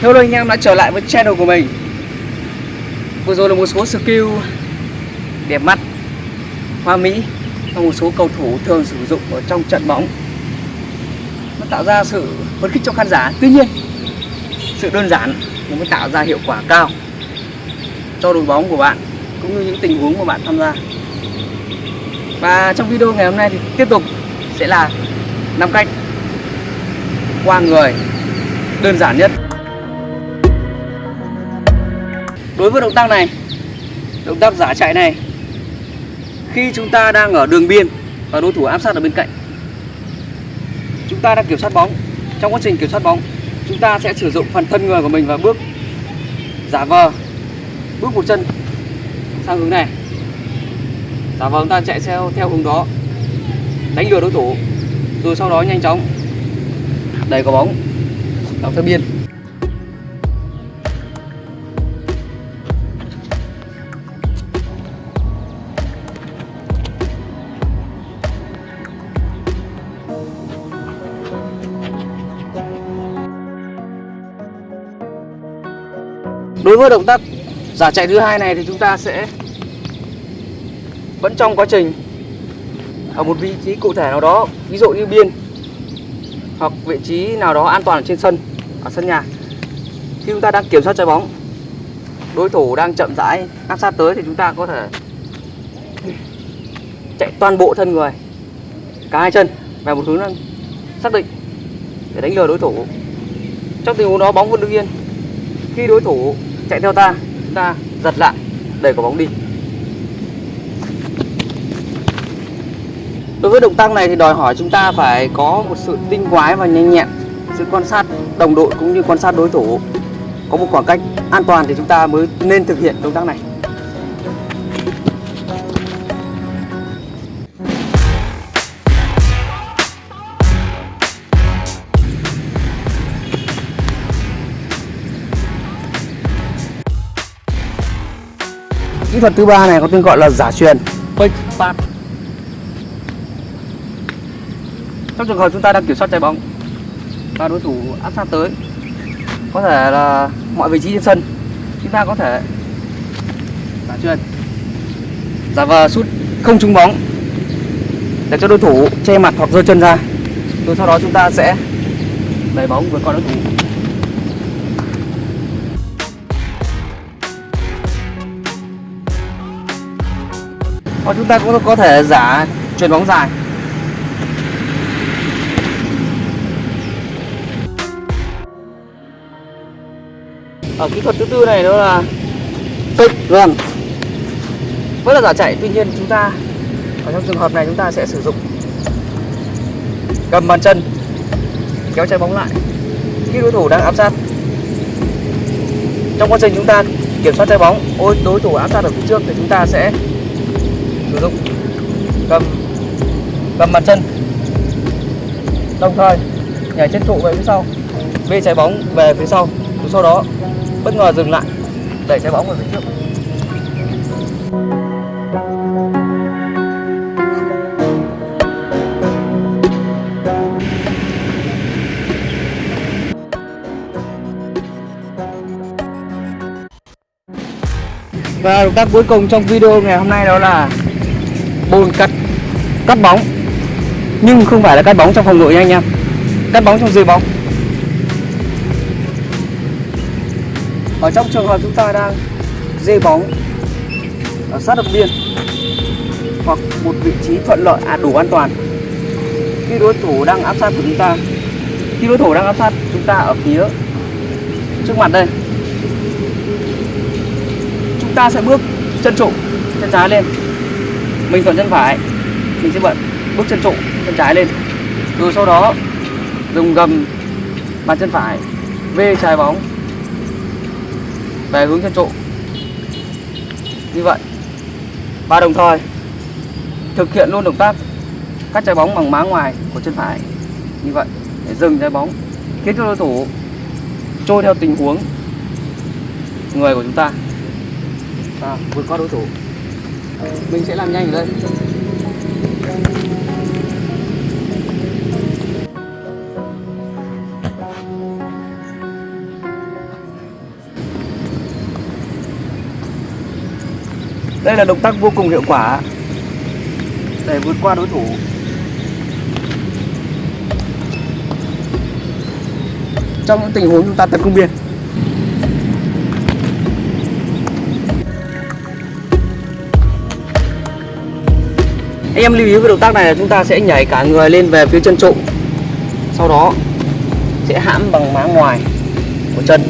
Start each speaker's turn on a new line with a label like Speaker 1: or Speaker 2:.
Speaker 1: Hello anh em đã trở lại với channel của mình. Vừa rồi là một số skill đẹp mắt, hoa mỹ và một số cầu thủ thường sử dụng ở trong trận bóng. Nó tạo ra sự phấn khích cho khán giả. Tuy nhiên, sự đơn giản nó mới tạo ra hiệu quả cao cho đội bóng của bạn cũng như những tình huống mà bạn tham gia. Và trong video ngày hôm nay thì tiếp tục sẽ là năm cách qua người đơn giản nhất. Đối với động tác này Động tác giả chạy này Khi chúng ta đang ở đường biên Và đối thủ áp sát ở bên cạnh Chúng ta đang kiểm soát bóng. Trong quá trình kiểm soát bóng Chúng ta sẽ sử dụng phần thân người của mình và bước Giả vờ Bước một chân sang hướng này. Giả vờ chúng ta chạy theo, theo hướng đó Đánh lừa đối thủ Rồi sau đó nhanh chóng Đẩy quả bóng vào theo biên. Đối với động tác giả chạy thứ hai này thì chúng ta sẽ vẫn trong quá trình ở một vị trí cụ thể nào đó, ví dụ như biên hoặc vị trí nào đó an toàn ở trên sân, ở sân nhà. Khi chúng ta đang kiểm soát trái bóng, đối thủ đang chậm rãi áp sát tới thì chúng ta có thể chạy toàn bộ thân người, cả hai chân về một hướng xác định để đánh lừa đối thủ. Trong tình huống đó bóng vẫn đứng yên. Khi đối thủ chạy theo ta. Chúng ta giật lại. Để quả bóng đi. Đối với động tác này thì đòi hỏi chúng ta phải có một sự tinh quái và nhanh nhẹn, sự quan sát đồng đội cũng như quan sát đối thủ. Có một khoảng cách an toàn thì chúng ta mới nên thực hiện động tác này. Kỹ thuật thứ ba này có tên gọi là giả truyền fake pass. Trong trường hợp chúng ta đang kiểm soát trái bóng và đối thủ áp sát tới, có thể là mọi vị trí trên sân, chúng ta có thể giả truyền, giả vờ sút không trúng bóng để cho đối thủ che mặt hoặc giơ chân ra. Rồi sau đó chúng ta sẽ đẩy bóng vượt qua đối thủ Và chúng ta cũng có thể giả chuyền bóng dài. Ở kỹ thuật thứ tư này đó là fake run. Vẫn là giả chạy, tuy nhiên chúng ta, Ở trong trường hợp này chúng ta sẽ sử dụng Cầm bàn chân, Kéo trái bóng lại. Khi đối thủ đang áp sát, Trong quá trình chúng ta kiểm soát trái bóng, Ôi, đối thủ áp sát ở phía trước thì chúng ta sẽ sử dụng. Cầm cầm mặt chân. Đồng thời, nhảy trên trụ về phía sau. Bê trái bóng về phía sau. Sau đó, bất ngờ dừng lại, đẩy trái bóng về phía trước. Và động tác cuối cùng trong video ngày hôm nay đó là bôn, cắt cắt bóng. Nhưng không phải là cắt bóng trong phòng ngự nha anh em. Cắt bóng trong dưới bóng. Ở trong trường hợp chúng ta đang dê bóng ở sát đập biên hoặc một vị trí thuận lợi à đủ an toàn, khi đối thủ đang áp sát của chúng ta, khi đối thủ đang áp sát chúng ta ở phía trước mặt đây, chúng ta sẽ bước chân trụ, chân trái lên mình thuận chân phải. Mình sẽ bật bước chân trụ chân trái lên. Rồi sau đó dùng gầm bàn chân phải vê trái bóng về hướng chân trụ. Như vậy và đồng thời thực hiện luôn động tác cắt trái bóng bằng má ngoài của chân phải. Như vậy để dừng trái bóng khiến cho đối thủ trôi theo tình huống người của chúng ta. À, vượt qua đối thủ mình sẽ làm nhanh ở đây Đây là động tác vô cùng hiệu quả để vượt qua đối thủ. Trong những tình huống chúng ta tấn công biên Anh em lưu ý với động tác này là chúng ta sẽ nhảy cả người lên về phía chân trụ. Sau đó sẽ hãm bằng má ngoài của chân.